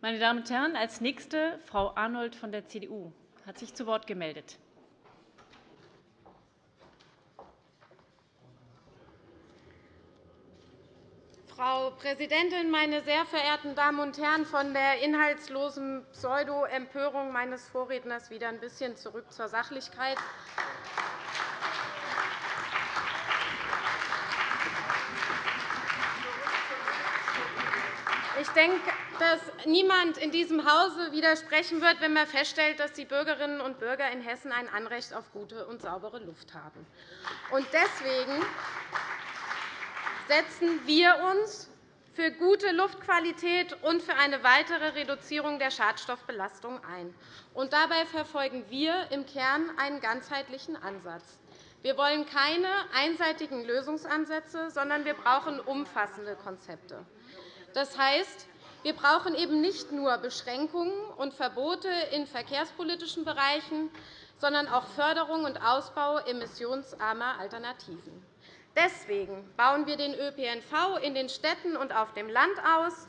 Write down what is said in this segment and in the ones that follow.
Meine Damen und Herren, als nächste Frau Arnold von der CDU hat sich zu Wort gemeldet. Frau Präsidentin, meine sehr verehrten Damen und Herren! Von der inhaltslosen Pseudo-Empörung meines Vorredners wieder ein bisschen zurück zur Sachlichkeit. Ich denke, dass niemand in diesem Hause widersprechen wird, wenn man feststellt, dass die Bürgerinnen und Bürger in Hessen ein Anrecht auf gute und saubere Luft haben. Deswegen setzen wir uns für gute Luftqualität und für eine weitere Reduzierung der Schadstoffbelastung ein. dabei verfolgen wir im Kern einen ganzheitlichen Ansatz. Wir wollen keine einseitigen Lösungsansätze, sondern wir brauchen umfassende Konzepte. Das heißt, wir brauchen eben nicht nur Beschränkungen und Verbote in verkehrspolitischen Bereichen, sondern auch Förderung und Ausbau emissionsarmer Alternativen. Deswegen bauen wir den ÖPNV in den Städten und auf dem Land aus.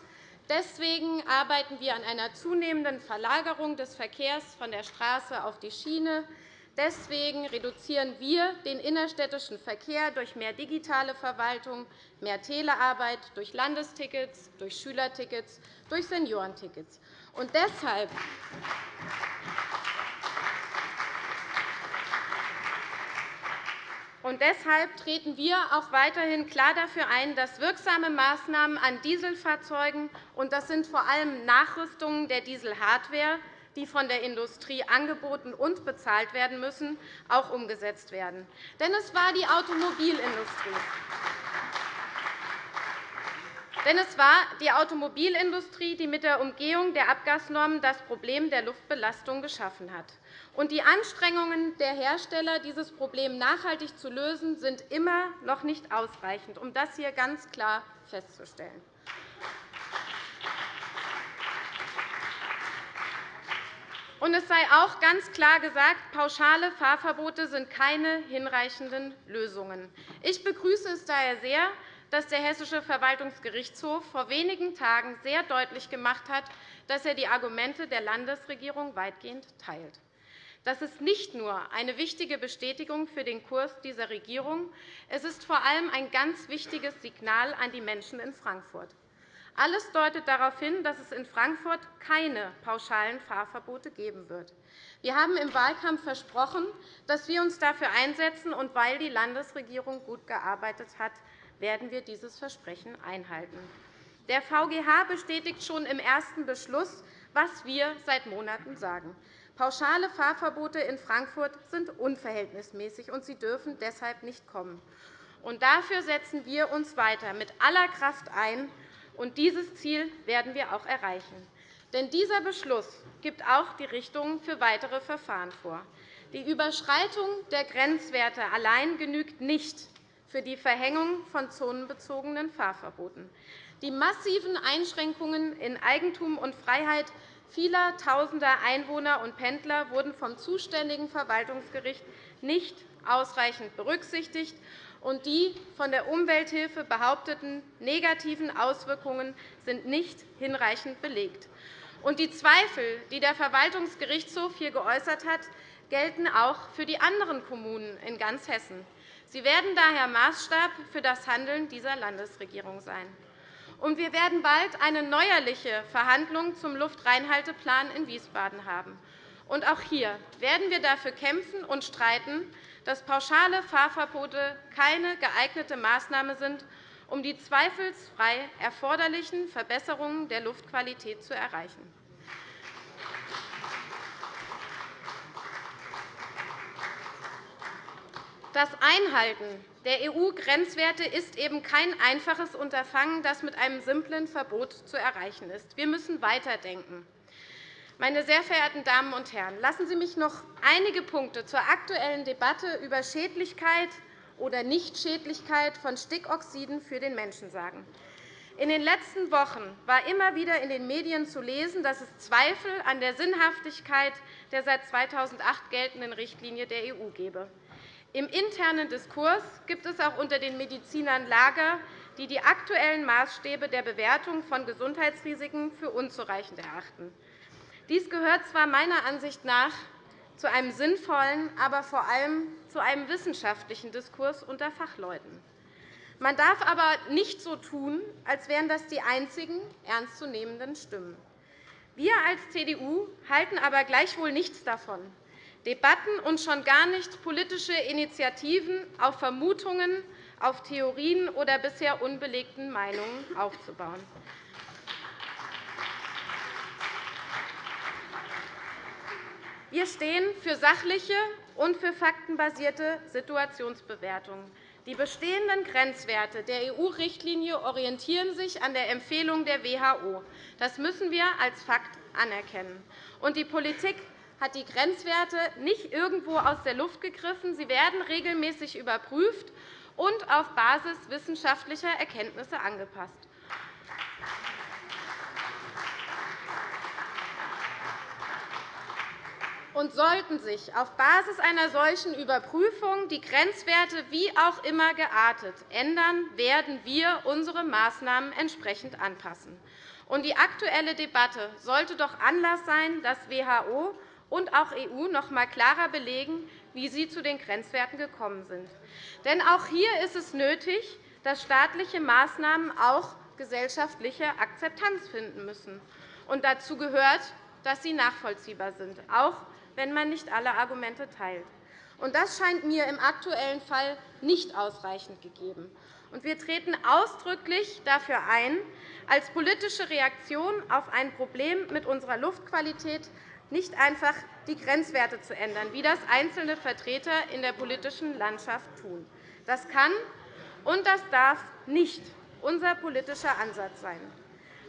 Deswegen arbeiten wir an einer zunehmenden Verlagerung des Verkehrs von der Straße auf die Schiene. Deswegen reduzieren wir den innerstädtischen Verkehr durch mehr digitale Verwaltung, mehr Telearbeit, durch Landestickets, durch Schülertickets, durch Seniorentickets. Und deshalb und deshalb treten wir auch weiterhin klar dafür ein, dass wirksame Maßnahmen an Dieselfahrzeugen – und das sind vor allem Nachrüstungen der Dieselhardware, die von der Industrie angeboten und bezahlt werden müssen – auch umgesetzt werden. Denn es war die Automobilindustrie. Denn es war die Automobilindustrie, die mit der Umgehung der Abgasnormen das Problem der Luftbelastung geschaffen hat. Und die Anstrengungen der Hersteller, dieses Problem nachhaltig zu lösen, sind immer noch nicht ausreichend, um das hier ganz klar festzustellen. Und es sei auch ganz klar gesagt, pauschale Fahrverbote sind keine hinreichenden Lösungen. Ich begrüße es daher sehr, dass der Hessische Verwaltungsgerichtshof vor wenigen Tagen sehr deutlich gemacht hat, dass er die Argumente der Landesregierung weitgehend teilt. Das ist nicht nur eine wichtige Bestätigung für den Kurs dieser Regierung, es ist vor allem ein ganz wichtiges Signal an die Menschen in Frankfurt. Alles deutet darauf hin, dass es in Frankfurt keine pauschalen Fahrverbote geben wird. Wir haben im Wahlkampf versprochen, dass wir uns dafür einsetzen, und weil die Landesregierung gut gearbeitet hat, werden wir dieses Versprechen einhalten. Der VGH bestätigt schon im ersten Beschluss, was wir seit Monaten sagen. Pauschale Fahrverbote in Frankfurt sind unverhältnismäßig, und sie dürfen deshalb nicht kommen. Und dafür setzen wir uns weiter mit aller Kraft ein, und dieses Ziel werden wir auch erreichen. Denn dieser Beschluss gibt auch die Richtung für weitere Verfahren vor. Die Überschreitung der Grenzwerte allein genügt nicht für die Verhängung von zonenbezogenen Fahrverboten. Die massiven Einschränkungen in Eigentum und Freiheit vieler Tausender Einwohner und Pendler wurden vom zuständigen Verwaltungsgericht nicht ausreichend berücksichtigt, und die von der Umwelthilfe behaupteten negativen Auswirkungen sind nicht hinreichend belegt. Und die Zweifel, die der Verwaltungsgerichtshof hier geäußert hat, gelten auch für die anderen Kommunen in ganz Hessen. Sie werden daher Maßstab für das Handeln dieser Landesregierung sein. Und wir werden bald eine neuerliche Verhandlung zum Luftreinhalteplan in Wiesbaden haben. Und auch hier werden wir dafür kämpfen und streiten, dass pauschale Fahrverbote keine geeignete Maßnahme sind, um die zweifelsfrei erforderlichen Verbesserungen der Luftqualität zu erreichen. Das Einhalten der EU-Grenzwerte ist eben kein einfaches Unterfangen, das mit einem simplen Verbot zu erreichen ist. Wir müssen weiterdenken. Meine sehr verehrten Damen und Herren, lassen Sie mich noch einige Punkte zur aktuellen Debatte über Schädlichkeit oder Nichtschädlichkeit von Stickoxiden für den Menschen sagen. In den letzten Wochen war immer wieder in den Medien zu lesen, dass es Zweifel an der Sinnhaftigkeit der seit 2008 geltenden Richtlinie der EU gebe. Im internen Diskurs gibt es auch unter den Medizinern Lager, die die aktuellen Maßstäbe der Bewertung von Gesundheitsrisiken für unzureichend erachten. Dies gehört zwar meiner Ansicht nach zu einem sinnvollen, aber vor allem zu einem wissenschaftlichen Diskurs unter Fachleuten. Man darf aber nicht so tun, als wären das die einzigen ernstzunehmenden Stimmen. Wir als CDU halten aber gleichwohl nichts davon, Debatten und schon gar nicht politische Initiativen auf Vermutungen, auf Theorien oder bisher unbelegten Meinungen aufzubauen. Wir stehen für sachliche und für faktenbasierte Situationsbewertungen. Die bestehenden Grenzwerte der EU-Richtlinie orientieren sich an der Empfehlung der WHO. Das müssen wir als Fakt anerkennen. Und die Politik hat die Grenzwerte nicht irgendwo aus der Luft gegriffen. Sie werden regelmäßig überprüft und auf Basis wissenschaftlicher Erkenntnisse angepasst. Und sollten sich auf Basis einer solchen Überprüfung die Grenzwerte wie auch immer geartet ändern, werden wir unsere Maßnahmen entsprechend anpassen. Und die aktuelle Debatte sollte doch Anlass sein, dass WHO und auch EU noch einmal klarer belegen, wie sie zu den Grenzwerten gekommen sind. Denn auch hier ist es nötig, dass staatliche Maßnahmen auch gesellschaftliche Akzeptanz finden müssen. Und dazu gehört, dass sie nachvollziehbar sind, auch wenn man nicht alle Argumente teilt. Das scheint mir im aktuellen Fall nicht ausreichend gegeben. Wir treten ausdrücklich dafür ein, als politische Reaktion auf ein Problem mit unserer Luftqualität nicht einfach die Grenzwerte zu ändern, wie das einzelne Vertreter in der politischen Landschaft tun. Das kann und das darf nicht unser politischer Ansatz sein.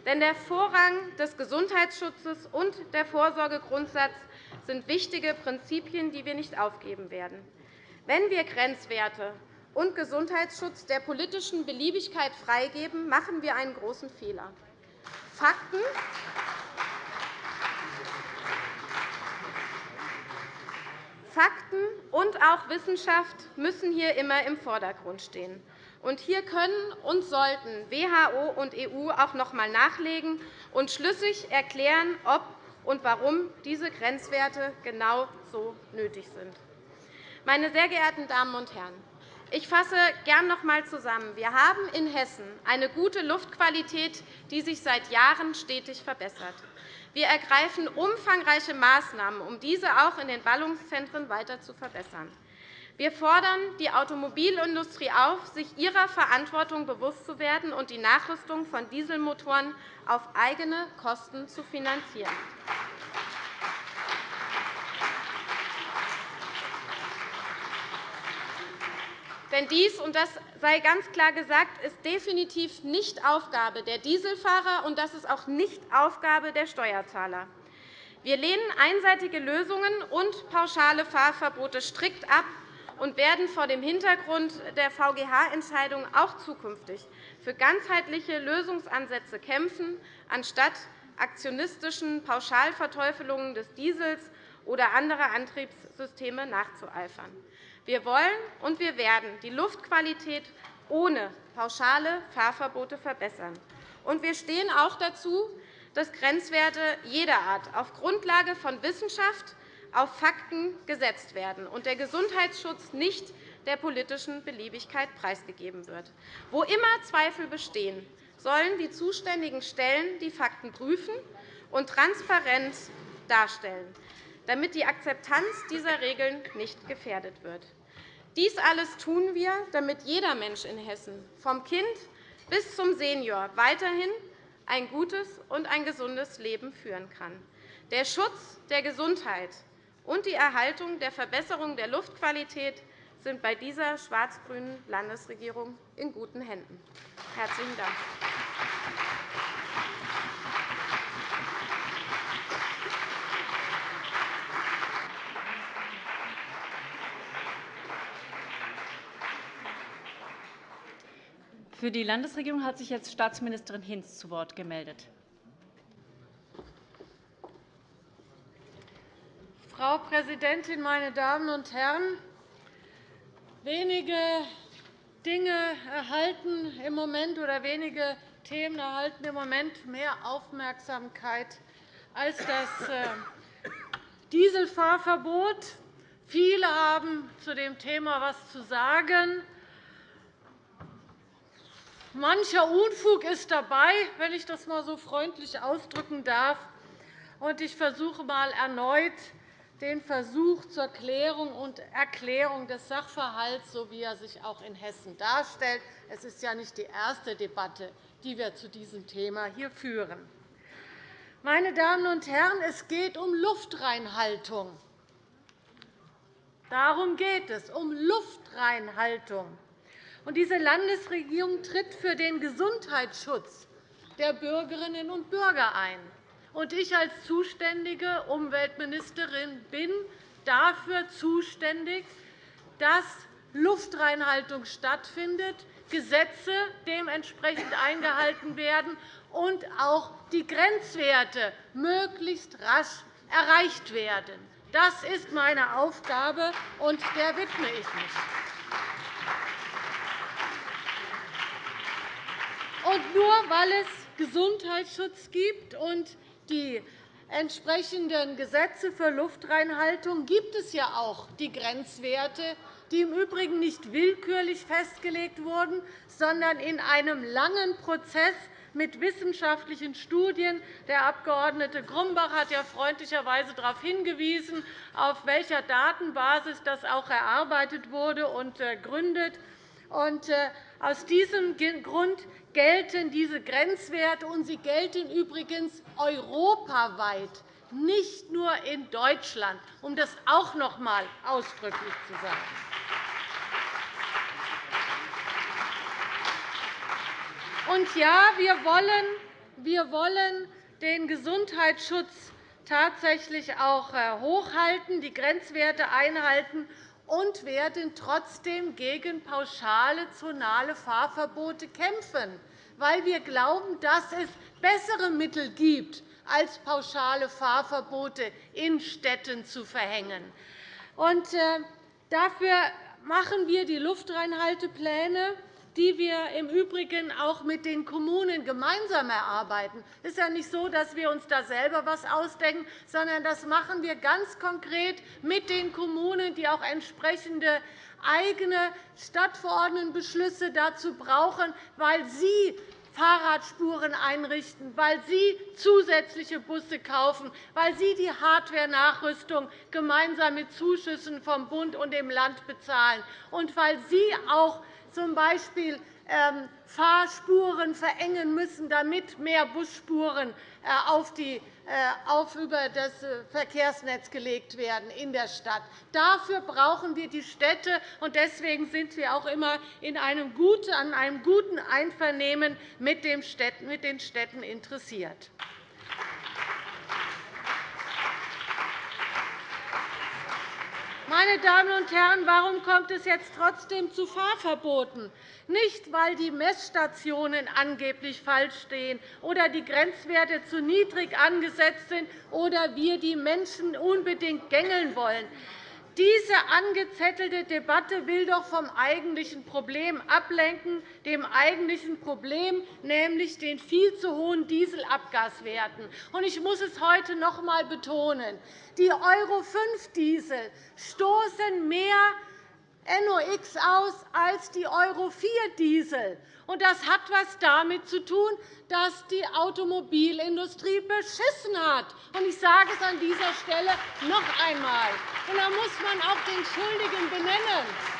Denn der Vorrang des Gesundheitsschutzes und der Vorsorgegrundsatz sind wichtige Prinzipien, die wir nicht aufgeben werden. Wenn wir Grenzwerte und Gesundheitsschutz der politischen Beliebigkeit freigeben, machen wir einen großen Fehler. Fakten Fakten und auch Wissenschaft müssen hier immer im Vordergrund stehen. Hier können und sollten WHO und EU auch noch einmal nachlegen und schlüssig erklären, ob und warum diese Grenzwerte genau so nötig sind. Meine sehr geehrten Damen und Herren, ich fasse gern noch einmal zusammen. Wir haben in Hessen eine gute Luftqualität, die sich seit Jahren stetig verbessert. Wir ergreifen umfangreiche Maßnahmen, um diese auch in den Ballungszentren weiter zu verbessern. Wir fordern die Automobilindustrie auf, sich ihrer Verantwortung bewusst zu werden und die Nachrüstung von Dieselmotoren auf eigene Kosten zu finanzieren. Denn dies, und das sei ganz klar gesagt, ist definitiv nicht Aufgabe der Dieselfahrer, und das ist auch nicht Aufgabe der Steuerzahler. Wir lehnen einseitige Lösungen und pauschale Fahrverbote strikt ab und werden vor dem Hintergrund der VGH-Entscheidung auch zukünftig für ganzheitliche Lösungsansätze kämpfen, anstatt aktionistischen Pauschalverteufelungen des Diesels oder anderer Antriebssysteme nachzueifern. Wir wollen und wir werden die Luftqualität ohne pauschale Fahrverbote verbessern. Und wir stehen auch dazu, dass Grenzwerte jeder Art auf Grundlage von Wissenschaft auf Fakten gesetzt werden und der Gesundheitsschutz nicht der politischen Beliebigkeit preisgegeben wird. Wo immer Zweifel bestehen, sollen die zuständigen Stellen die Fakten prüfen und transparent darstellen, damit die Akzeptanz dieser Regeln nicht gefährdet wird. Dies alles tun wir, damit jeder Mensch in Hessen, vom Kind bis zum Senior, weiterhin ein gutes und ein gesundes Leben führen kann. Der Schutz der Gesundheit und die Erhaltung der Verbesserung der Luftqualität sind bei dieser schwarz-grünen Landesregierung in guten Händen. – Herzlichen Dank. Für die Landesregierung hat sich jetzt Staatsministerin Hinz zu Wort gemeldet. Frau Präsidentin, meine Damen und Herren! Wenige Dinge erhalten im Moment oder wenige Themen erhalten im Moment mehr Aufmerksamkeit als das äh, Dieselfahrverbot. Viele haben zu dem Thema etwas zu sagen. Mancher Unfug ist dabei, wenn ich das einmal so freundlich ausdrücken darf. Ich versuche einmal erneut den Versuch zur Klärung und Erklärung des Sachverhalts, so wie er sich auch in Hessen darstellt. Es ist ja nicht die erste Debatte, die wir zu diesem Thema hier führen. Meine Damen und Herren, es geht um Luftreinhaltung. Darum geht es, um Luftreinhaltung. diese Landesregierung tritt für den Gesundheitsschutz der Bürgerinnen und Bürger ein. Ich als zuständige Umweltministerin bin dafür zuständig, dass Luftreinhaltung stattfindet, Gesetze dementsprechend eingehalten werden und auch die Grenzwerte möglichst rasch erreicht werden. Das ist meine Aufgabe, und der widme ich mich. Und nur weil es Gesundheitsschutz gibt und die entsprechenden Gesetze für Luftreinhaltung gibt es ja auch die Grenzwerte, die im Übrigen nicht willkürlich festgelegt wurden, sondern in einem langen Prozess mit wissenschaftlichen Studien. Der Abg. Grumbach hat ja freundlicherweise darauf hingewiesen, auf welcher Datenbasis das auch erarbeitet wurde und äh, gründet. Aus diesem Grund gelten diese Grenzwerte, und sie gelten übrigens europaweit, nicht nur in Deutschland, um das auch noch einmal ausdrücklich zu sagen. Und ja, wir wollen, wir wollen den Gesundheitsschutz tatsächlich auch äh, hochhalten, die Grenzwerte einhalten und werden trotzdem gegen pauschale zonale Fahrverbote kämpfen, weil wir glauben, dass es bessere Mittel gibt, als pauschale Fahrverbote in Städten zu verhängen. Äh, dafür machen wir die Luftreinhaltepläne die wir im Übrigen auch mit den Kommunen gemeinsam erarbeiten. Es ist ja nicht so, dass wir uns da selber etwas ausdenken, sondern das machen wir ganz konkret mit den Kommunen, die auch entsprechende eigene Stadtverordnetenbeschlüsse dazu brauchen, weil sie Fahrradspuren einrichten, weil Sie zusätzliche Busse kaufen, weil Sie die Hardware-Nachrüstung gemeinsam mit Zuschüssen vom Bund und dem Land bezahlen und weil Sie auch z. B. Ähm, Fahrspuren verengen müssen, damit mehr Busspuren äh, auf, die, äh, auf über das äh, Verkehrsnetz gelegt werden in der Stadt. Dafür brauchen wir die Städte, und deswegen sind wir auch immer in einem guten, an einem guten Einvernehmen mit den Städten interessiert. Meine Damen und Herren, warum kommt es jetzt trotzdem zu Fahrverboten? Nicht, weil die Messstationen angeblich falsch stehen oder die Grenzwerte zu niedrig angesetzt sind oder wir die Menschen unbedingt gängeln wollen. Diese angezettelte Debatte will doch vom eigentlichen Problem ablenken, dem eigentlichen Problem, nämlich den viel zu hohen Dieselabgaswerten. Ich muss es heute noch einmal betonen. Die Euro-5-Diesel stoßen mehr NOx aus als die Euro-4-Diesel. Das hat etwas damit zu tun, dass die Automobilindustrie beschissen hat. Ich sage es an dieser Stelle noch einmal. Da muss man auch den Schuldigen benennen.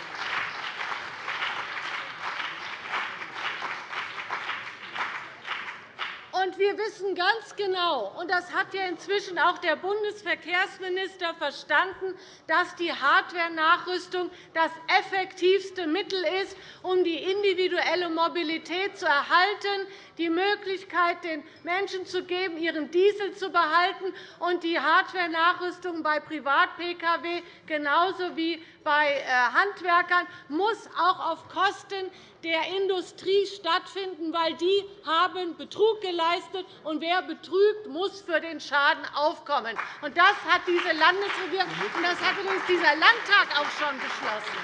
Und wir wissen ganz genau, und das hat ja inzwischen auch der Bundesverkehrsminister verstanden, dass die Hardware-Nachrüstung das effektivste Mittel ist, um die individuelle Mobilität zu erhalten, die Möglichkeit, den Menschen zu geben, ihren Diesel zu behalten, und die Hardware-Nachrüstung bei Privat-Pkw genauso wie bei äh, Handwerkern muss auch auf Kosten der Industrie stattfinden, weil die haben Betrug geleistet und wer betrügt, muss für den Schaden aufkommen. Das hat diese Landesregierung und das hat übrigens dieser Landtag auch schon beschlossen.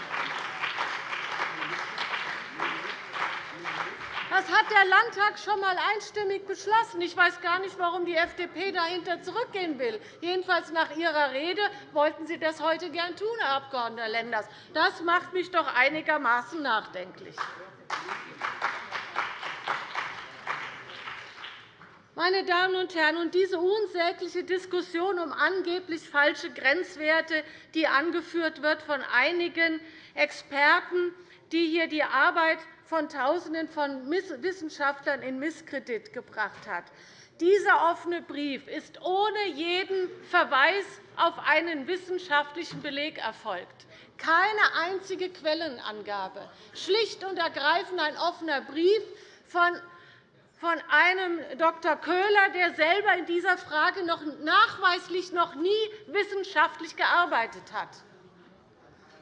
Das hat der Landtag schon einmal einstimmig beschlossen. Ich weiß gar nicht, warum die FDP dahinter zurückgehen will. Jedenfalls nach Ihrer Rede wollten Sie das heute gern tun, Herr Abg. Lenders. Das macht mich doch einigermaßen nachdenklich. Meine Damen und Herren, diese unsägliche Diskussion um angeblich falsche Grenzwerte, die angeführt wird von einigen Experten, die hier die Arbeit von Tausenden von Wissenschaftlern in Misskredit gebracht hat. Dieser offene Brief ist ohne jeden Verweis auf einen wissenschaftlichen Beleg erfolgt. Keine einzige Quellenangabe. Schlicht und ergreifend ein offener Brief von einem Dr. Köhler, der selber in dieser Frage noch nachweislich noch nie wissenschaftlich gearbeitet hat.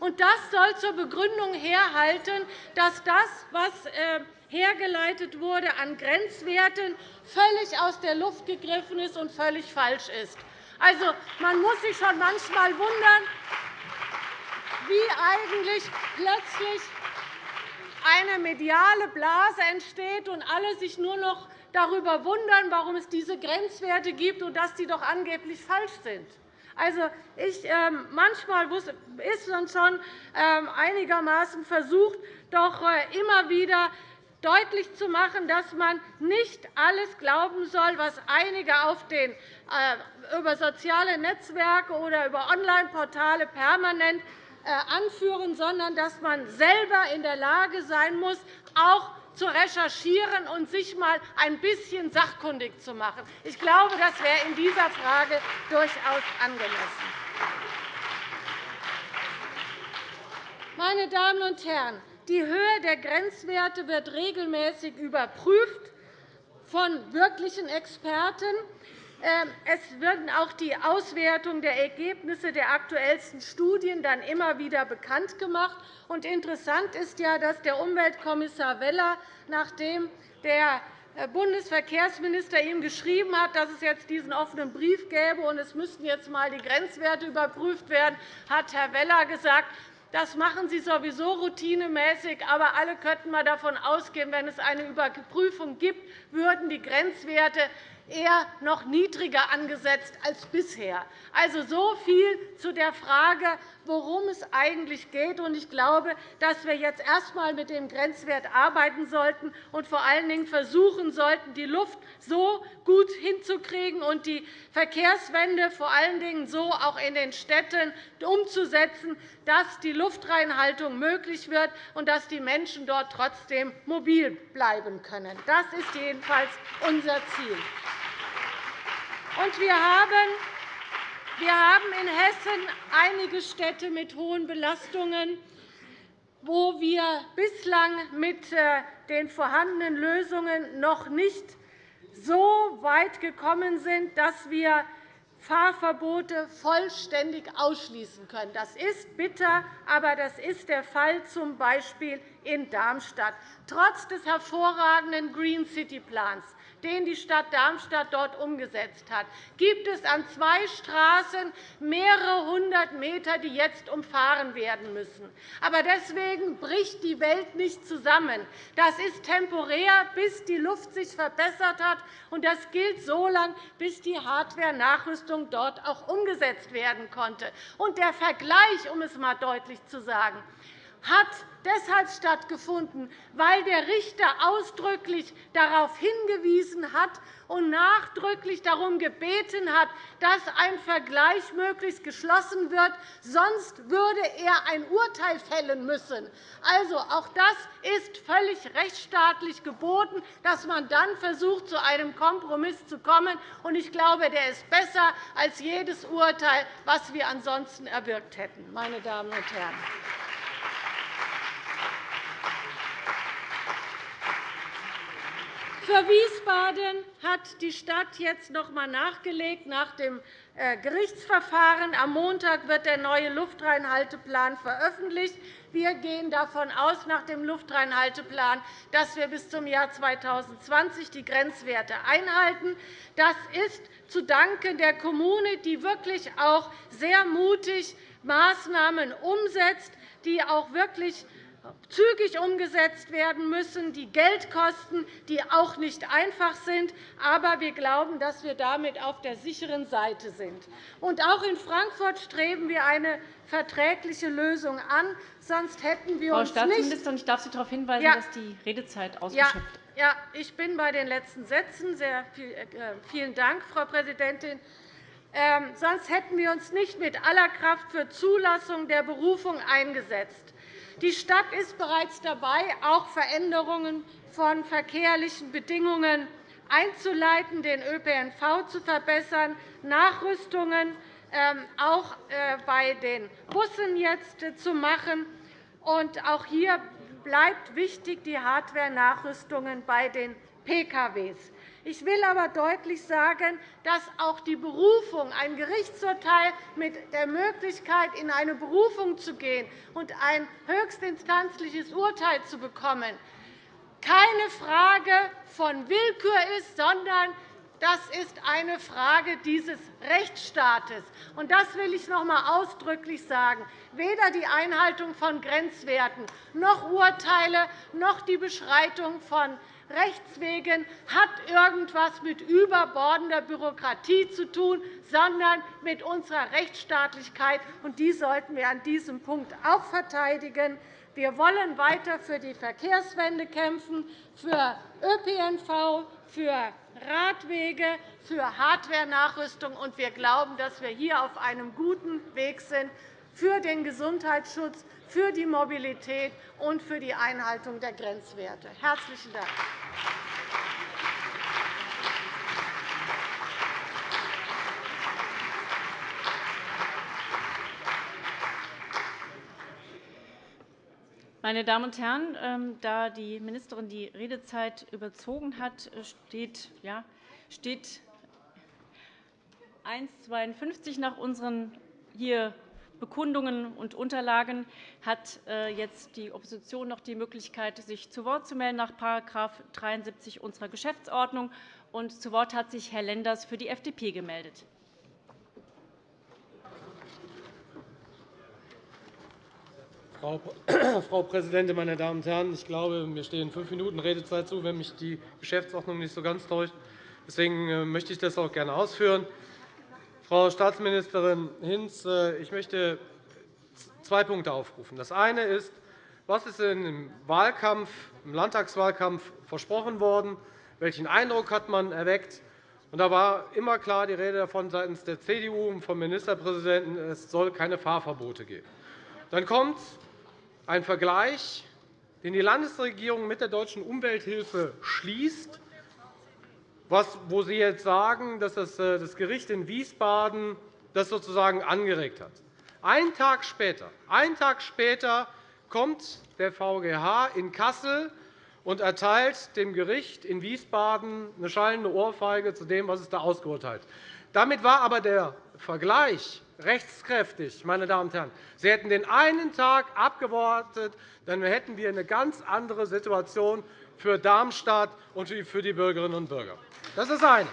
Und das soll zur Begründung herhalten, dass das, was äh, hergeleitet wurde an Grenzwerten, völlig aus der Luft gegriffen ist und völlig falsch ist. Also, man muss sich schon manchmal wundern, wie eigentlich plötzlich eine mediale Blase entsteht und alle sich nur noch darüber wundern, warum es diese Grenzwerte gibt und dass sie doch angeblich falsch sind. Also, ich, äh, manchmal ist dann schon äh, einigermaßen versucht, doch äh, immer wieder deutlich zu machen, dass man nicht alles glauben soll, was einige auf den, äh, über soziale Netzwerke oder über Online-Portale permanent äh, anführen, sondern dass man selber in der Lage sein muss, auch zu recherchieren und sich einmal ein bisschen sachkundig zu machen. Ich glaube, das wäre in dieser Frage durchaus angemessen. Meine Damen und Herren, die Höhe der Grenzwerte wird regelmäßig überprüft von wirklichen Experten. Ähm, es werden auch die Auswertung der Ergebnisse der aktuellsten Studien dann immer wieder bekannt gemacht. Interessant ist ja, dass der Umweltkommissar Weller, nachdem der äh, Bundesverkehrsminister ihm geschrieben hat, dass es jetzt diesen offenen Brief gäbe und es müssten jetzt einmal die Grenzwerte überprüft werden, hat Herr Weller gesagt, das machen Sie sowieso routinemäßig, aber alle könnten mal davon ausgehen, wenn es eine Überprüfung gibt, würden die Grenzwerte eher noch niedriger angesetzt als bisher. Also so viel zu der Frage, worum es eigentlich geht. Ich glaube, dass wir jetzt erst einmal mit dem Grenzwert arbeiten sollten und vor allen Dingen versuchen sollten, die Luft so gut hinzukriegen und die Verkehrswende vor allen Dingen so auch in den Städten umzusetzen, dass die Luftreinhaltung möglich wird und dass die Menschen dort trotzdem mobil bleiben können. Das ist jedenfalls unser Ziel. Und wir haben wir haben in Hessen einige Städte mit hohen Belastungen, wo wir bislang mit äh, den vorhandenen Lösungen noch nicht so weit gekommen sind, dass wir Fahrverbote vollständig ausschließen können. Das ist bitter, aber das ist der Fall, z. B. in Darmstadt. Trotz des hervorragenden Green City Plans den die Stadt Darmstadt dort umgesetzt hat, gibt es an zwei Straßen mehrere hundert Meter, die jetzt umfahren werden müssen. Aber deswegen bricht die Welt nicht zusammen. Das ist temporär, bis die Luft sich verbessert hat, und das gilt so lange, bis die Hardware-Nachrüstung dort auch umgesetzt werden konnte. Und der Vergleich, um es einmal deutlich zu sagen, hat deshalb stattgefunden, weil der Richter ausdrücklich darauf hingewiesen hat und nachdrücklich darum gebeten hat, dass ein Vergleich möglichst geschlossen wird. Sonst würde er ein Urteil fällen müssen. Also, auch das ist völlig rechtsstaatlich geboten, dass man dann versucht, zu einem Kompromiss zu kommen. Ich glaube, der ist besser als jedes Urteil, das wir ansonsten erwirkt hätten. Meine Damen und Herren. Für Wiesbaden hat die Stadt jetzt noch einmal nachgelegt nach dem äh, Gerichtsverfahren. Am Montag wird der neue Luftreinhalteplan veröffentlicht. Wir gehen davon aus, nach dem Luftreinhalteplan, dass wir bis zum Jahr 2020 die Grenzwerte einhalten. Das ist zu danken der Kommune, die wirklich auch sehr mutig Maßnahmen umsetzt, die auch wirklich zügig umgesetzt werden müssen, die Geld kosten, die auch nicht einfach sind. Aber wir glauben, dass wir damit auf der sicheren Seite sind. Und auch in Frankfurt streben wir eine verträgliche Lösung an. Sonst hätten wir Frau uns Staatsministerin, ich darf Sie darauf hinweisen, ja. dass die Redezeit ausgeschöpft ist. Ja, ich bin bei den letzten Sätzen. Sehr äh, vielen Dank, Frau Präsidentin. Ähm, sonst hätten wir uns nicht mit aller Kraft für Zulassung der Berufung eingesetzt. Die Stadt ist bereits dabei, auch Veränderungen von verkehrlichen Bedingungen einzuleiten, den ÖPNV zu verbessern, Nachrüstungen ähm, auch äh, bei den Bussen jetzt äh, zu machen. auch hier bleibt wichtig die Hardware-Nachrüstungen bei den PKW. Ich will aber deutlich sagen, dass auch die Berufung, ein Gerichtsurteil mit der Möglichkeit, in eine Berufung zu gehen und ein höchstinstanzliches Urteil zu bekommen, keine Frage von Willkür ist, sondern das ist eine Frage dieses Rechtsstaates. das will ich noch einmal ausdrücklich sagen. Weder die Einhaltung von Grenzwerten noch Urteile noch die Beschreitung von Rechtswegen hat irgendetwas mit überbordender Bürokratie zu tun, sondern mit unserer Rechtsstaatlichkeit. Und die sollten wir an diesem Punkt auch verteidigen. Wir wollen weiter für die Verkehrswende kämpfen, für ÖPNV, für Radwege, für Hardware-Nachrüstung. Und wir glauben, dass wir hier auf einem guten Weg sind für den Gesundheitsschutz, für die Mobilität und für die Einhaltung der Grenzwerte. – Herzlichen Dank. Meine Damen und Herren, ähm, da die Ministerin die Redezeit überzogen hat, steht, ja, steht 1,52 nach unseren hier Bekundungen und Unterlagen hat äh, jetzt die Opposition noch die Möglichkeit, sich zu Wort zu melden nach § 73 unserer Geschäftsordnung. Und zu Wort hat sich Herr Lenders für die FDP gemeldet. Frau Präsidentin, meine Damen und Herren! Ich glaube, mir stehen fünf Minuten Redezeit zu, wenn mich die Geschäftsordnung nicht so ganz täuscht. Deswegen äh, möchte ich das auch gerne ausführen. Frau Staatsministerin Hinz, äh, ich möchte zwei Punkte aufrufen. Das eine ist, was ist im, Wahlkampf, im Landtagswahlkampf versprochen worden? Welchen Eindruck hat man erweckt? da war immer klar die Rede davon seitens der CDU und vom Ministerpräsidenten, es soll keine Fahrverbote geben. Dann kommt ein Vergleich, den die Landesregierung mit der Deutschen Umwelthilfe schließt, wo Sie jetzt sagen, dass das äh, Gericht in Wiesbaden das sozusagen angeregt hat. Einen Tag später, einen Tag später kommt der VGH in Kassel und erteilt dem Gericht in Wiesbaden eine schallende Ohrfeige zu dem, was es da ausgeurteilt hat. Damit war aber der Vergleich rechtskräftig. Meine Damen und Herren. Sie hätten den einen Tag abgewartet, dann hätten wir eine ganz andere Situation für Darmstadt und für die Bürgerinnen und Bürger. Das ist eine.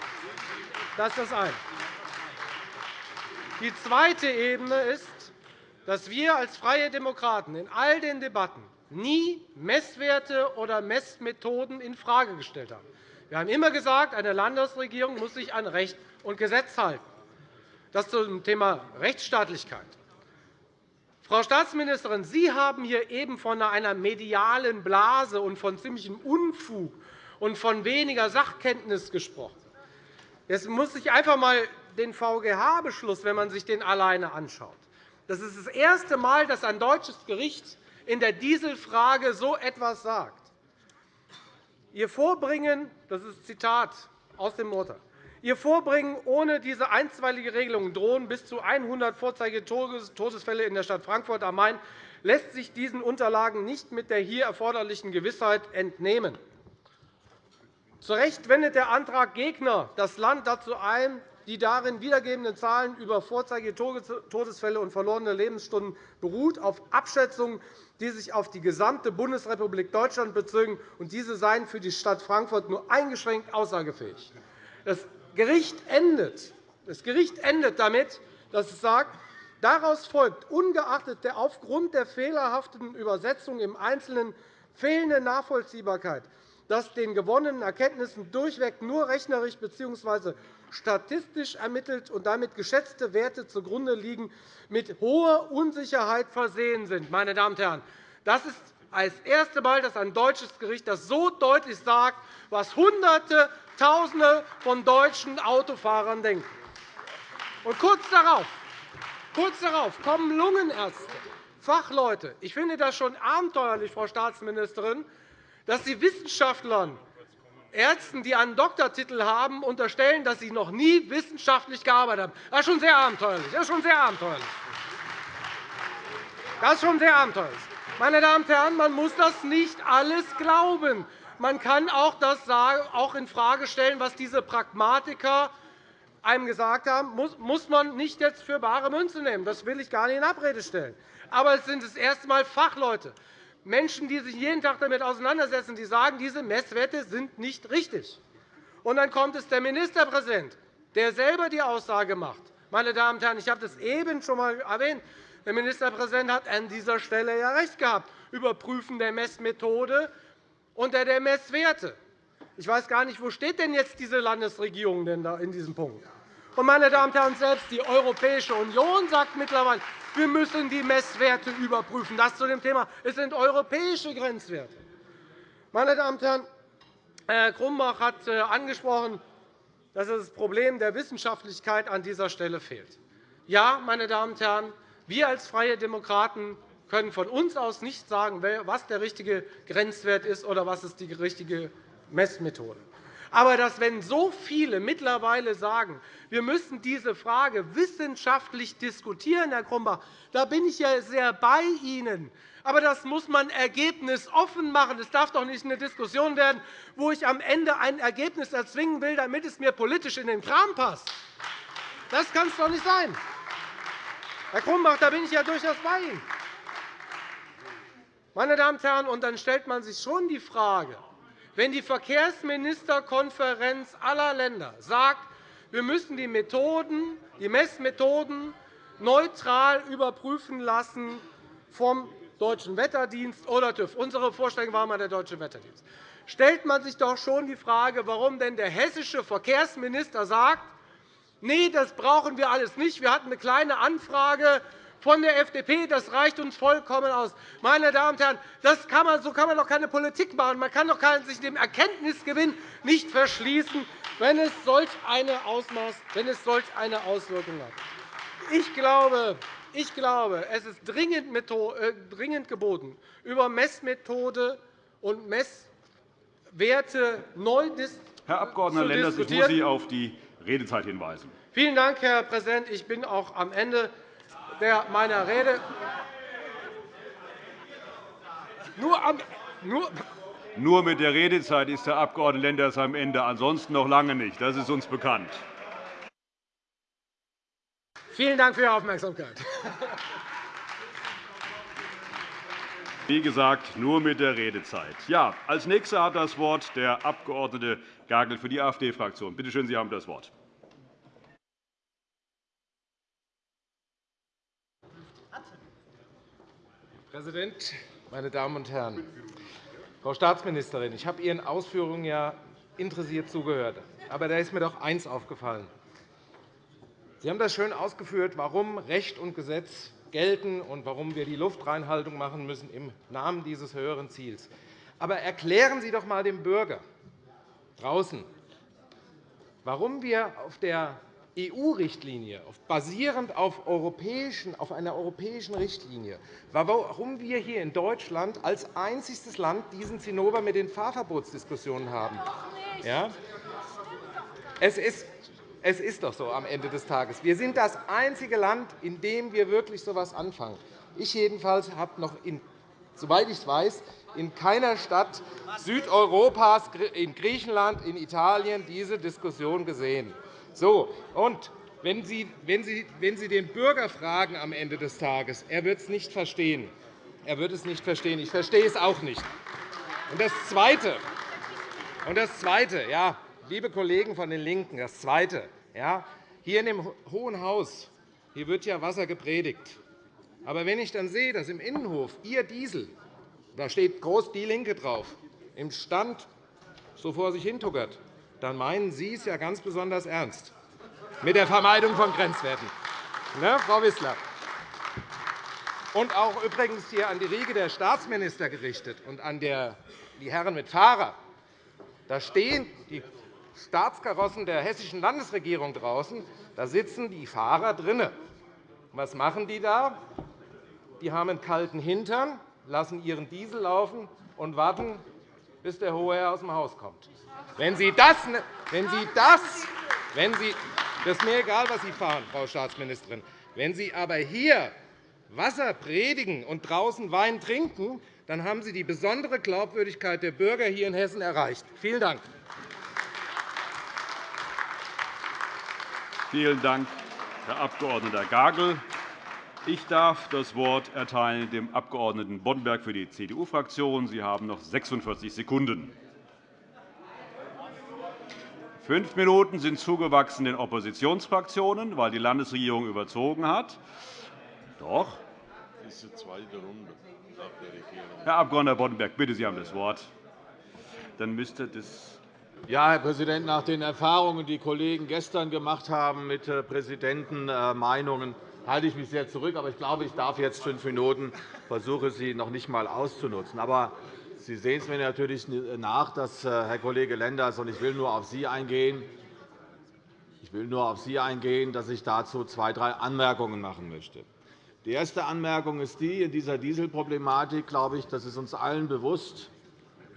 Das ist eine. Die zweite Ebene ist, dass wir als Freie Demokraten in all den Debatten nie Messwerte oder Messmethoden infrage gestellt haben. Wir haben immer gesagt, eine Landesregierung muss sich an Recht und Gesetz halten. Das zum Thema Rechtsstaatlichkeit. Frau Staatsministerin, Sie haben hier eben von einer medialen Blase und von ziemlichem Unfug und von weniger Sachkenntnis gesprochen. Jetzt muss ich einfach einmal den VGH-Beschluss, wenn man sich den alleine anschaut. Das ist das erste Mal, dass ein deutsches Gericht in der Dieselfrage so etwas sagt. Ihr Vorbringen, das ist Zitat aus dem Urteil, Ihr Vorbringen ohne diese einstweilige Regelung drohen bis zu 100 Vorzeige-Todesfälle in der Stadt Frankfurt am Main lässt sich diesen Unterlagen nicht mit der hier erforderlichen Gewissheit entnehmen. Zu Recht wendet der Antraggegner das Land dazu ein, die darin wiedergegebenen Zahlen über Vorzeige-Todesfälle und verlorene Lebensstunden beruht auf Abschätzungen, die sich auf die gesamte Bundesrepublik Deutschland bezogen, und diese seien für die Stadt Frankfurt nur eingeschränkt aussagefähig. Das Gericht endet, das Gericht endet damit, dass es sagt, Daraus folgt, ungeachtet der aufgrund der fehlerhaften Übersetzung im Einzelnen fehlenden Nachvollziehbarkeit, dass den gewonnenen Erkenntnissen durchweg nur rechnerisch bzw. statistisch ermittelt und damit geschätzte Werte zugrunde liegen, mit hoher Unsicherheit versehen sind. Meine Damen und Herren, das ist das erste Mal, dass ein deutsches Gericht das so deutlich sagt, was Hunderte, Tausende von deutschen Autofahrern denken. Und kurz darauf, kurz darauf kommen Lungenärzte, Fachleute. Ich finde das schon abenteuerlich, Frau Staatsministerin, dass Sie Wissenschaftlern, Ärzten, die einen Doktortitel haben, unterstellen, dass sie noch nie wissenschaftlich gearbeitet haben. Das ist schon sehr abenteuerlich. Das ist schon sehr abenteuerlich. Das ist schon sehr abenteuerlich. Meine Damen und Herren, man muss das nicht alles glauben. Man kann auch das auch infrage stellen, was diese Pragmatiker einem gesagt haben, muss man nicht jetzt für bare Münze nehmen. Das will ich gar nicht in Abrede stellen. Aber es sind das erste Mal Fachleute, Menschen, die sich jeden Tag damit auseinandersetzen, die sagen, diese Messwerte sind nicht richtig. Und dann kommt es der Ministerpräsident, der selber die Aussage macht. Meine Damen und Herren, ich habe das eben schon einmal erwähnt. Der Ministerpräsident hat an dieser Stelle ja recht gehabt. Überprüfen der Messmethode und der Messwerte. Ich weiß gar nicht, wo steht denn jetzt diese Landesregierung denn da in diesem Punkt? Und, meine Damen und Herren, selbst die Europäische Union sagt mittlerweile, wir müssen die Messwerte überprüfen. Das zu dem Thema. Es sind europäische Grenzwerte. Meine Damen und Herren, Herr Grumbach hat äh, angesprochen, dass das Problem der Wissenschaftlichkeit an dieser Stelle fehlt. Ja, meine Damen und Herren, wir als Freie Demokraten können von uns aus nicht sagen, was der richtige Grenzwert ist oder was die richtige Messmethode ist. Aber dass, wenn so viele mittlerweile sagen, wir müssen diese Frage wissenschaftlich diskutieren, Herr Grumbach, da bin ich ja sehr bei Ihnen. Aber das muss man ergebnisoffen machen. Es darf doch nicht eine Diskussion werden, wo ich am Ende ein Ergebnis erzwingen will, damit es mir politisch in den Kram passt. Das kann es doch nicht sein. Herr Grumbach, da bin ich ja durchaus bei Ihnen. Meine Damen und Herren, und dann stellt man sich schon die Frage, wenn die Verkehrsministerkonferenz aller Länder sagt, wir müssen die, Methoden, die Messmethoden neutral überprüfen lassen vom Deutschen Wetterdienst oder TÜV. Unsere Vorstellung war einmal der Deutsche Wetterdienst. stellt man sich doch schon die Frage, warum denn der hessische Verkehrsminister sagt, nee, das brauchen wir alles nicht. Wir hatten eine kleine Anfrage von der FDP. Das reicht uns vollkommen aus. Meine Damen und Herren, das kann man, so kann man doch keine Politik machen. Man kann doch sich dem Erkenntnisgewinn nicht verschließen, wenn es solch eine, Ausmaß, wenn es solch eine Auswirkung hat. Ich glaube, ich glaube, es ist dringend, äh, geboten, über Messmethode und Messwerte neu Herr Abg. Lenders, ich muss Sie auf die Redezeit hinweisen. Vielen Dank, Herr Präsident. Ich bin auch am Ende meiner Rede. Nur, am, nur, nur mit der Redezeit ist der Abg. Lenders am Ende, ansonsten noch lange nicht. Das ist uns bekannt. Vielen Dank für Ihre Aufmerksamkeit. Wie gesagt, nur mit der Redezeit. Ja, als Nächster hat das Wort der Abg. Gagel für die AfD-Fraktion. Bitte schön, Sie haben das Wort. Präsident, meine Damen und Herren! Frau Staatsministerin, ich habe Ihren Ausführungen ja interessiert zugehört. Aber da ist mir doch eines aufgefallen. Sie haben das schön ausgeführt, warum Recht und Gesetz gelten und warum wir die Luftreinhaltung machen müssen im Namen dieses höheren Ziels. Aber erklären Sie doch einmal dem Bürger draußen, warum wir auf der EU-Richtlinie, basierend auf, auf einer europäischen Richtlinie, warum wir hier in Deutschland als einziges Land diesen Zinnober mit den Fahrverbotsdiskussionen haben. Ja? Es ist es ist doch so am Ende des Tages. Wir sind das einzige Land, in dem wir wirklich so etwas anfangen. Ich jedenfalls habe noch, in, soweit ich weiß, in keiner Stadt Südeuropas, in Griechenland, in Italien diese Diskussion gesehen. So, und wenn Sie, wenn, Sie, wenn Sie den Bürger fragen am Ende des Tages, er wird es nicht verstehen. Er wird es nicht verstehen. Ich verstehe es auch nicht. Und das Zweite, und das Zweite ja, liebe Kollegen von den LINKEN, das Zweite, ja, hier in dem Hohen Haus hier wird ja Wasser gepredigt. Aber wenn ich dann sehe, dass im Innenhof Ihr Diesel, da steht groß DIE LINKE drauf, im Stand so vor sich hintuckert, dann meinen Sie es ja ganz besonders ernst mit der Vermeidung von Grenzwerten. Ne, Frau Wissler? Und auch übrigens hier an die Riege der Staatsminister gerichtet und an die Herren mit Fahrer. Da stehen die Staatskarossen der Hessischen Landesregierung draußen. Da sitzen die Fahrer drinnen. Was machen die da? Die haben einen kalten Hintern, lassen ihren Diesel laufen und warten, bis der hohe Herr aus dem Haus kommt. Wenn Sie das, wenn Sie das, wenn Sie, das ist mir egal, was Sie fahren, Frau Staatsministerin. Wenn Sie aber hier Wasser predigen und draußen Wein trinken, dann haben Sie die besondere Glaubwürdigkeit der Bürger hier in Hessen erreicht. Vielen Dank. Vielen Dank, Herr Abg. Gagel. Ich darf das Wort erteilen dem Abg. Boddenberg für die CDU-Fraktion. Sie haben noch 46 Sekunden. Fünf Minuten sind zugewachsen den Oppositionsfraktionen, weil die Landesregierung überzogen hat. Doch. Das ist die zweite Runde. Herr Abg. Boddenberg, bitte, Sie haben das Wort. Dann müsste das ja, Herr Präsident, nach den Erfahrungen, die Kollegen gestern gemacht haben mit äh, Präsidentenmeinungen, halte ich mich sehr zurück. Aber ich glaube, ich darf jetzt fünf Minuten versuche, sie noch nicht einmal auszunutzen. Aber Sie sehen es mir natürlich nach, dass äh, Herr Kollege Lenders und ich will nur auf Sie eingehen. Ich will nur auf Sie eingehen, dass ich dazu zwei, drei Anmerkungen machen möchte. Die erste Anmerkung ist die, in dieser Dieselproblematik, glaube ich, das ist uns allen bewusst,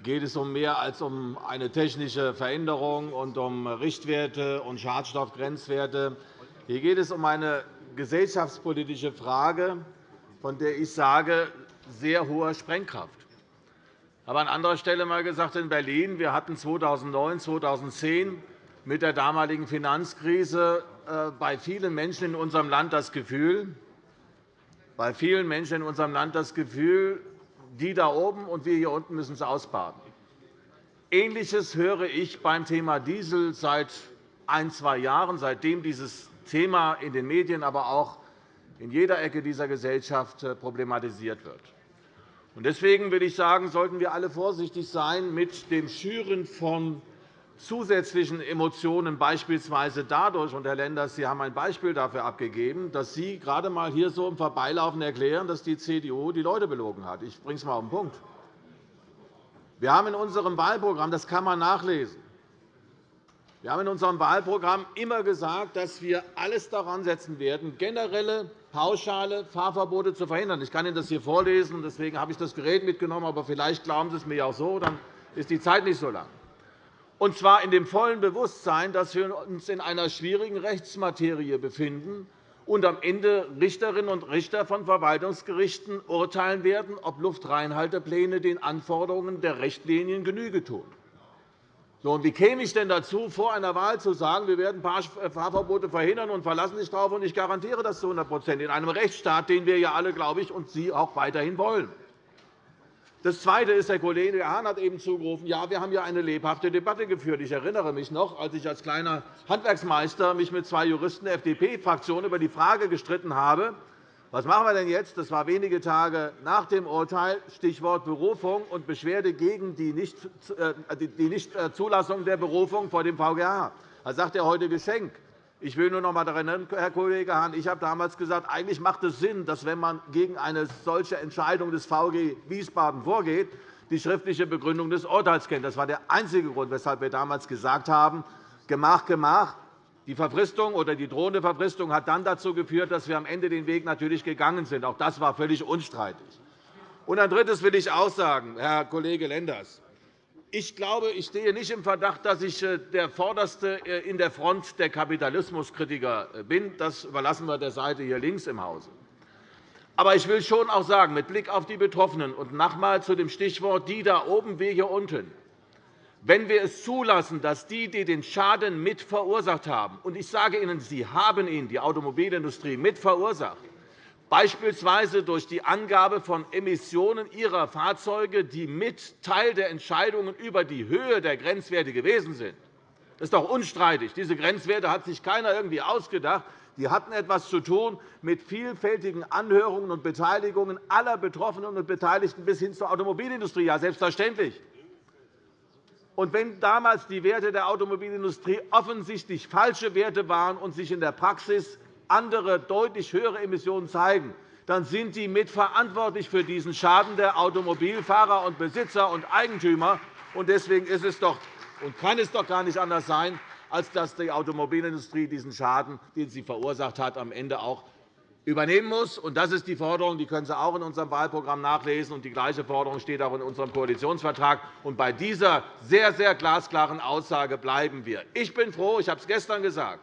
geht es um mehr als um eine technische Veränderung und um Richtwerte und Schadstoffgrenzwerte. Hier geht es um eine gesellschaftspolitische Frage, von der ich sage, sehr hoher Sprengkraft. Ich habe an anderer Stelle einmal gesagt, in Berlin wir hatten 2009, 2010 mit der damaligen Finanzkrise äh, bei vielen Menschen in unserem Land das Gefühl, bei vielen Menschen in unserem Land das Gefühl, die da oben und wir hier unten müssen es ausbaden. Ähnliches höre ich beim Thema Diesel seit ein, zwei Jahren, seitdem dieses Thema in den Medien, aber auch in jeder Ecke dieser Gesellschaft äh, problematisiert wird. Deswegen will ich sagen, sollten wir alle vorsichtig sein mit dem Schüren von zusätzlichen Emotionen, beispielsweise dadurch, und Herr Lenders, Sie haben ein Beispiel dafür abgegeben, dass Sie gerade einmal hier so im Vorbeilaufen erklären, dass die CDU die Leute belogen hat. Ich bringe es einmal auf den Punkt. Wir haben in unserem Wahlprogramm, das kann man nachlesen, wir haben in unserem Wahlprogramm immer gesagt, dass wir alles daran setzen werden, generelle, pauschale Fahrverbote zu verhindern. Ich kann Ihnen das hier vorlesen, deswegen habe ich das Gerät mitgenommen. Aber vielleicht glauben Sie es mir auch so, dann ist die Zeit nicht so lang und zwar in dem vollen Bewusstsein, dass wir uns in einer schwierigen Rechtsmaterie befinden und am Ende Richterinnen und Richter von Verwaltungsgerichten urteilen werden, ob Luftreinhaltepläne den Anforderungen der Richtlinien Genüge tun. So, wie käme ich denn dazu, vor einer Wahl zu sagen, wir werden Fahrverbote verhindern und verlassen sich darauf, und ich garantiere das zu 100% in einem Rechtsstaat, den wir ja alle, glaube ich, und Sie auch weiterhin wollen? Das Zweite ist, der Kollege Hahn hat eben zugerufen, ja, wir haben ja eine lebhafte Debatte geführt. Ich erinnere mich noch, als ich als kleiner Handwerksmeister mich mit zwei Juristen der FDP-Fraktion über die Frage gestritten habe, was machen wir denn jetzt? Das war wenige Tage nach dem Urteil, Stichwort Berufung und Beschwerde gegen die Nichtzulassung äh, der Berufung vor dem VGH. Da sagt er heute Geschenk. Ich will nur noch einmal daran erinnern, Herr Kollege Hahn, ich habe damals gesagt, eigentlich macht es Sinn, dass, wenn man gegen eine solche Entscheidung des VG Wiesbaden vorgeht, die schriftliche Begründung des Urteils kennt. Das war der einzige Grund, weshalb wir damals gesagt haben, Gemach, Gemach. Die Verfristung oder die drohende Verfristung hat dann dazu geführt, dass wir am Ende den Weg natürlich gegangen sind. Auch das war völlig unstreitig. Und ein Drittes will ich auch sagen, Herr Kollege Lenders. Ich glaube, ich stehe nicht im Verdacht, dass ich äh, der Vorderste äh, in der Front der Kapitalismuskritiker äh, bin. Das überlassen wir der Seite hier links im Hause. Aber ich will schon auch sagen, mit Blick auf die Betroffenen und noch einmal zu dem Stichwort die da oben, wir hier unten, wenn wir es zulassen, dass die, die den Schaden mit verursacht haben, und ich sage Ihnen, sie haben ihn, die Automobilindustrie, mit verursacht, beispielsweise durch die Angabe von Emissionen ihrer Fahrzeuge, die mit Teil der Entscheidungen über die Höhe der Grenzwerte gewesen sind. Das ist doch unstreitig. Diese Grenzwerte hat sich keiner irgendwie ausgedacht. Die hatten etwas zu tun mit vielfältigen Anhörungen und Beteiligungen aller Betroffenen und Beteiligten bis hin zur Automobilindustrie. Ja, selbstverständlich. Und wenn damals die Werte der Automobilindustrie offensichtlich falsche Werte waren und sich in der Praxis andere, deutlich höhere Emissionen zeigen, dann sind die mitverantwortlich für diesen Schaden der Automobilfahrer und Besitzer und Eigentümer. Deswegen ist es doch und kann es doch gar nicht anders sein, als dass die Automobilindustrie diesen Schaden, den sie verursacht hat, am Ende auch übernehmen muss. Das ist die Forderung, die können Sie auch in unserem Wahlprogramm nachlesen. die gleiche Forderung steht auch in unserem Koalitionsvertrag. bei dieser sehr, sehr glasklaren Aussage bleiben wir. Ich bin froh, ich habe es gestern gesagt,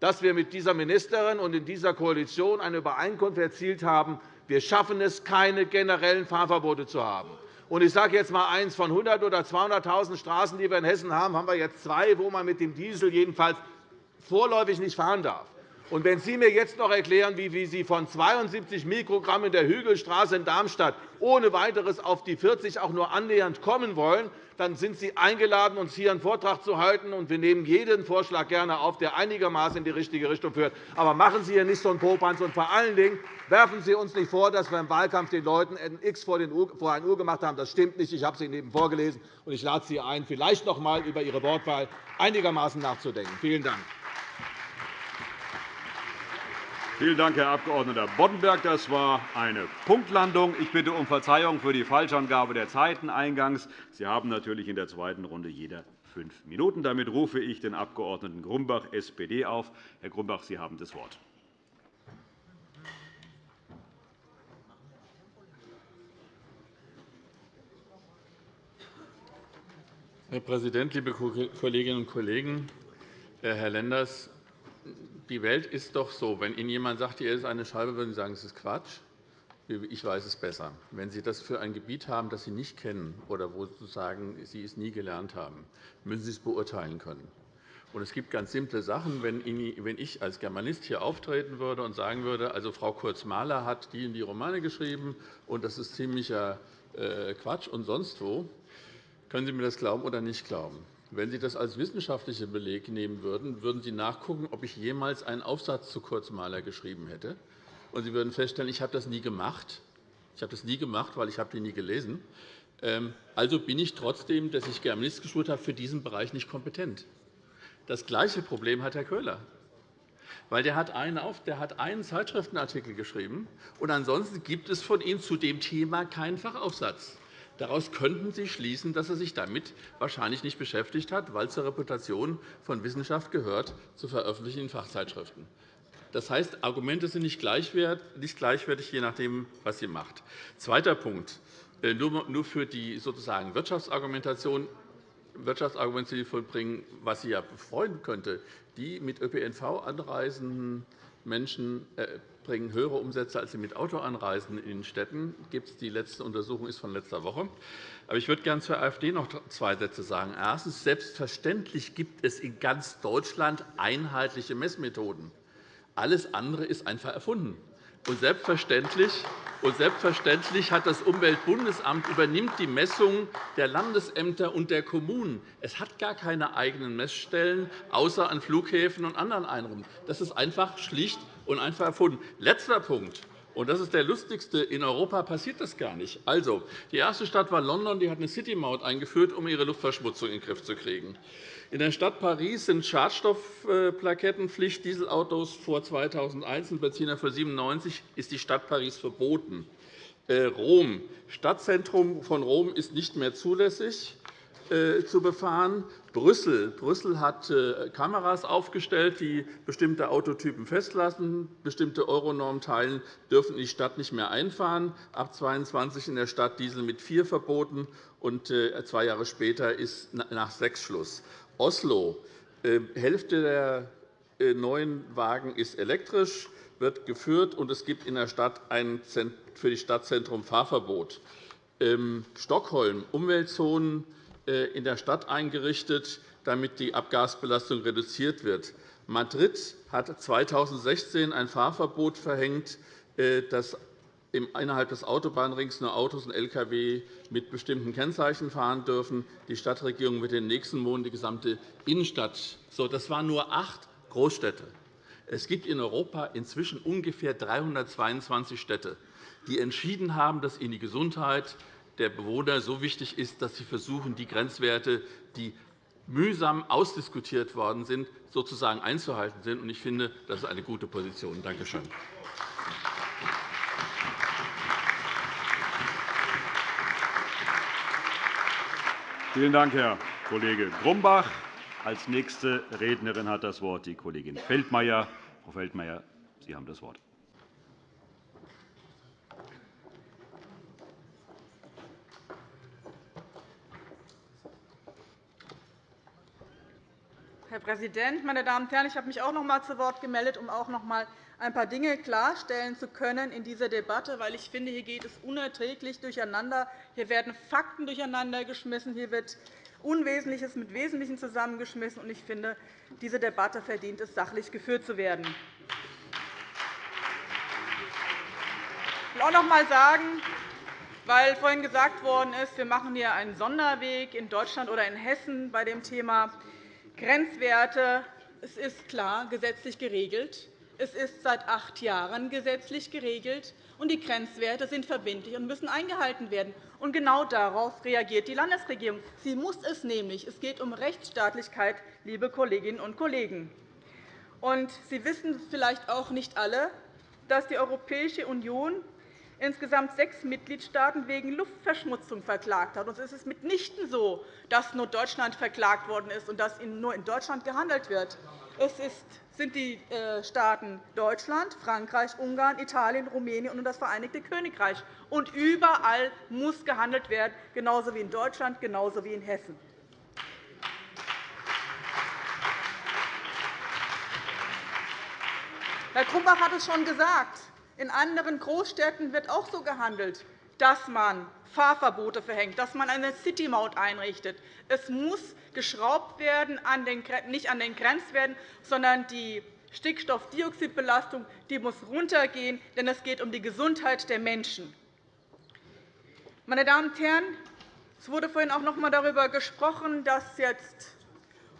dass wir mit dieser Ministerin und in dieser Koalition eine Übereinkunft erzielt haben. Wir schaffen es, keine generellen Fahrverbote zu haben. Ich sage jetzt einmal eins. Von 100 oder 200.000 Straßen, die wir in Hessen haben, haben wir jetzt zwei, wo man mit dem Diesel jedenfalls vorläufig nicht fahren darf. Und wenn Sie mir jetzt noch erklären, wie Sie von 72 Mikrogramm in der Hügelstraße in Darmstadt ohne weiteres auf die 40 auch nur annähernd kommen wollen, dann sind Sie eingeladen, uns hier einen Vortrag zu halten. und Wir nehmen jeden Vorschlag gerne auf, der einigermaßen in die richtige Richtung führt. Aber machen Sie hier nicht so einen Popanz. Und vor allen Dingen werfen Sie uns nicht vor, dass wir im Wahlkampf den Leuten ein X vor ein Uhr gemacht haben. Das stimmt nicht. Ich habe es Ihnen eben vorgelesen. und Ich lade Sie ein, vielleicht noch einmal über Ihre Wortwahl einigermaßen nachzudenken. Vielen Dank. Vielen Dank, Herr Abg. Boddenberg. Das war eine Punktlandung. Ich bitte um Verzeihung für die Falschangabe der Zeiten eingangs. Sie haben natürlich in der zweiten Runde jeder fünf Minuten. Damit rufe ich den Abg. Grumbach, SPD, auf. Herr Grumbach, Sie haben das Wort. Herr Präsident, liebe Kolleginnen und Kollegen! Herr Lenders, die Welt ist doch so, wenn Ihnen jemand sagt, hier ist eine Scheibe, würden Sie sagen, das ist Quatsch. Ich weiß es besser. Wenn Sie das für ein Gebiet haben, das Sie nicht kennen oder wo Sie sagen, Sie es nie gelernt haben, müssen Sie es beurteilen können. es gibt ganz simple Sachen. Wenn ich als Germanist hier auftreten würde und sagen würde, also Frau Kurz-Mahler hat die und die Romane geschrieben, und das ist ziemlicher äh, Quatsch und sonst wo, können Sie mir das glauben oder nicht glauben? Wenn Sie das als wissenschaftlichen Beleg nehmen würden, würden Sie nachgucken, ob ich jemals einen Aufsatz zu Kurzmaler geschrieben hätte. Und Sie würden feststellen, ich habe das nie gemacht. Ich habe das nie gemacht, weil ich habe die nie gelesen. Ähm, also bin ich trotzdem, dass ich Germanist geschult habe, für diesen Bereich nicht kompetent. Das gleiche Problem hat Herr Köhler. Weil der hat einen, der hat einen Zeitschriftenartikel geschrieben, und ansonsten gibt es von ihm zu dem Thema keinen Fachaufsatz. Daraus könnten Sie schließen, dass er sich damit wahrscheinlich nicht beschäftigt hat, weil zur Reputation von Wissenschaft gehört, zu veröffentlichen in Fachzeitschriften. Das heißt, Argumente sind nicht gleichwertig, je nachdem, was sie macht. Zweiter Punkt. Äh, nur für die sozusagen Wirtschaftsargumentation Wirtschaftsargumente vollbringen, was sie ja befreuen könnte. Die mit ÖPNV anreisenden Menschen äh, bringen höhere Umsätze als die mit Auto anreisen in Städten. Die letzte Untersuchung ist von letzter Woche. Aber ich würde gerne zur AfD noch zwei Sätze sagen. Erstens. Selbstverständlich gibt es in ganz Deutschland einheitliche Messmethoden. Alles andere ist einfach erfunden. Und selbstverständlich, und selbstverständlich hat das Umweltbundesamt übernimmt die Messungen der Landesämter und der Kommunen. Es hat gar keine eigenen Messstellen, außer an Flughäfen und anderen Einrichtungen. Das ist einfach schlicht und einfach erfunden. Letzter Punkt. Und das ist der lustigste. In Europa passiert das gar nicht. Also, die erste Stadt war London. Die hat eine City-Maut eingeführt, um ihre Luftverschmutzung in den Griff zu kriegen. In der Stadt Paris sind Schadstoffplakettenpflicht Dieselautos vor 2001 und Benziner für 97 ist die Stadt Paris verboten. Äh, Rom. Stadtzentrum von Rom ist nicht mehr zulässig. Äh, zu befahren. Brüssel. Brüssel hat äh, Kameras aufgestellt, die bestimmte Autotypen festlassen. Bestimmte Euronormteilen dürfen in die Stadt nicht mehr einfahren. Ab 2022 in der Stadt Diesel mit vier verboten. Und äh, zwei Jahre später ist nach sechs Schluss. Oslo. Hälfte der neuen Wagen ist elektrisch, wird geführt, und es gibt in der Stadt ein für die Stadtzentrum Fahrverbot. Ähm, Stockholm. Umweltzonen in der Stadt eingerichtet, damit die Abgasbelastung reduziert wird. Madrid hat 2016 ein Fahrverbot verhängt, äh, dass innerhalb des Autobahnrings nur Autos und Lkw mit bestimmten Kennzeichen fahren dürfen. Die Stadtregierung wird in den nächsten Monaten die gesamte Innenstadt. So, das waren nur acht Großstädte. Es gibt in Europa inzwischen ungefähr 322 Städte, die entschieden haben, dass ihnen die Gesundheit der Bewohner so wichtig ist, dass sie versuchen, die Grenzwerte, die mühsam ausdiskutiert worden sind, sozusagen einzuhalten sind. Ich finde, das ist eine gute Position. Danke schön. Vielen Dank, Herr Kollege Grumbach. Als nächste Rednerin hat das Wort die Kollegin Feldmayer. Frau Feldmayer, Sie haben das Wort. Herr Präsident, meine Damen und Herren! Ich habe mich auch noch einmal zu Wort gemeldet, um auch noch einmal ein paar Dinge klarstellen zu können in dieser Debatte, weil ich finde, hier geht es unerträglich durcheinander. Hier werden Fakten durcheinandergeschmissen. Hier wird Unwesentliches mit Wesentlichem zusammengeschmissen. Ich finde, diese Debatte verdient es, sachlich geführt zu werden. Ich will auch noch einmal sagen, weil vorhin gesagt worden ist, wir machen hier einen Sonderweg in Deutschland oder in Hessen bei dem Thema Grenzwerte. Es ist klar gesetzlich geregelt. Es ist seit acht Jahren gesetzlich geregelt, und die Grenzwerte sind verbindlich und müssen eingehalten werden. Und genau darauf reagiert die Landesregierung. Sie muss es nämlich. Es geht um Rechtsstaatlichkeit, liebe Kolleginnen und Kollegen. Und Sie wissen vielleicht auch nicht alle, dass die Europäische Union insgesamt sechs Mitgliedstaaten wegen Luftverschmutzung verklagt hat. Es ist mitnichten so, dass nur Deutschland verklagt worden ist und dass nur in Deutschland gehandelt wird. Es sind die äh, Staaten Deutschland, Frankreich, Ungarn, Italien, Rumänien und das Vereinigte Königreich. Und überall muss gehandelt werden, genauso wie in Deutschland, genauso wie in Hessen. Herr Grumbach hat es schon gesagt. In anderen Großstädten wird auch so gehandelt, dass man Fahrverbote verhängt, dass man eine City-Maut einrichtet. Es muss geschraubt werden, nicht an den Grenzwerten, sondern die Stickstoffdioxidbelastung die muss runtergehen, denn es geht um die Gesundheit der Menschen. Meine Damen und Herren, es wurde vorhin auch noch einmal darüber gesprochen, dass jetzt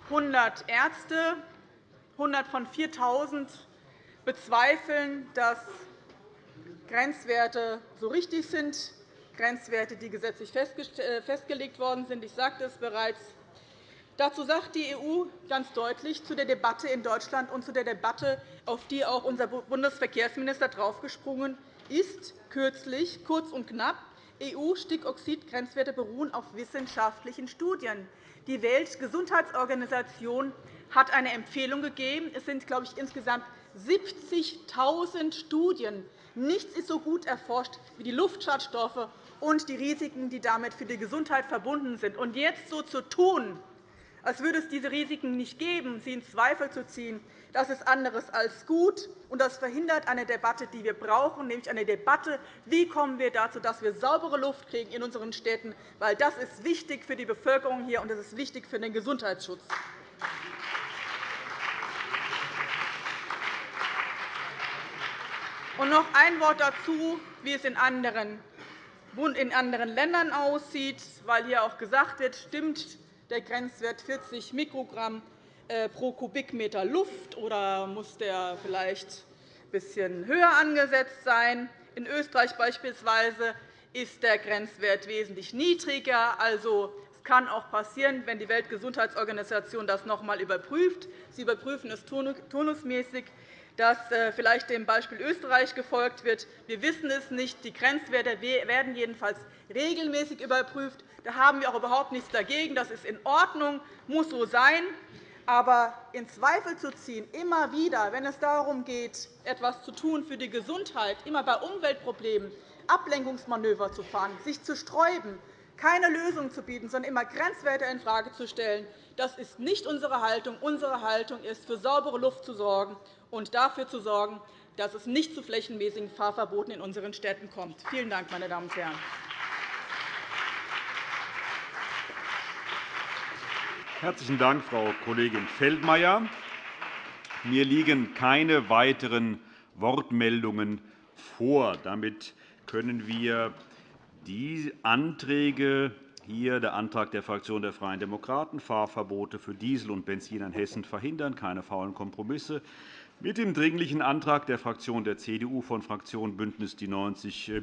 100 Ärzte, 100 von 4.000 bezweifeln, dass Grenzwerte so richtig sind, Grenzwerte, die gesetzlich äh, festgelegt worden sind. Ich sagte es bereits. Dazu sagt die EU ganz deutlich zu der Debatte in Deutschland und zu der Debatte, auf die auch unser Bundesverkehrsminister draufgesprungen ist, kürzlich, kurz und knapp, EU-Stickoxidgrenzwerte beruhen auf wissenschaftlichen Studien. Die Weltgesundheitsorganisation hat eine Empfehlung gegeben. Es sind, glaube ich, insgesamt 70.000 Studien Nichts ist so gut erforscht wie die Luftschadstoffe und die Risiken, die damit für die Gesundheit verbunden sind. Und jetzt so zu tun, als würde es diese Risiken nicht geben, sie in Zweifel zu ziehen, das ist anderes als gut, und das verhindert eine Debatte, die wir brauchen, nämlich eine Debatte, wie kommen wir dazu, dass wir saubere Luft kriegen in unseren Städten, weil das ist wichtig für die Bevölkerung hier und das ist wichtig für den Gesundheitsschutz. Und noch ein Wort dazu, wie es in anderen Ländern aussieht, weil hier auch gesagt wird, stimmt der Grenzwert 40 Mikrogramm äh, pro Kubikmeter Luft, oder muss der vielleicht ein bisschen höher angesetzt sein? In Österreich beispielsweise ist der Grenzwert wesentlich niedriger. Also, es kann auch passieren, wenn die Weltgesundheitsorganisation das noch einmal überprüft. Sie überprüfen es turnusmäßig dass äh, vielleicht dem Beispiel Österreich gefolgt wird. Wir wissen es nicht. Die Grenzwerte werden jedenfalls regelmäßig überprüft. Da haben wir auch überhaupt nichts dagegen. Das ist in Ordnung, muss so sein. Aber in Zweifel zu ziehen, immer wieder, wenn es darum geht, etwas zu tun für die Gesundheit, immer bei Umweltproblemen Ablenkungsmanöver zu fahren, sich zu sträuben, keine Lösung zu bieten, sondern immer Grenzwerte infrage zu stellen, das ist nicht unsere Haltung. Unsere Haltung ist, für saubere Luft zu sorgen und dafür zu sorgen, dass es nicht zu flächenmäßigen Fahrverboten in unseren Städten kommt. Vielen Dank, meine Damen und Herren. Herzlichen Dank, Frau Kollegin Feldmayer. Mir liegen keine weiteren Wortmeldungen vor. Damit können wir die Anträge hier der Antrag der Fraktion der Freien Demokraten, Fahrverbote für Diesel und Benzin in Hessen verhindern, keine faulen Kompromisse, mit dem Dringlichen Antrag der Fraktion der CDU von Fraktion BÜNDNIS 90 äh,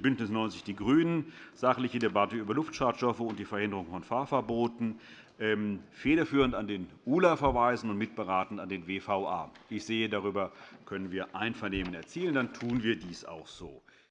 die GRÜNEN, sachliche Debatte über Luftschadstoffe und die Verhinderung von Fahrverboten, ähm, federführend an den ULA verweisen und mitberatend an den WVA. Ich sehe, darüber können wir Einvernehmen erzielen. Dann tun wir dies auch so.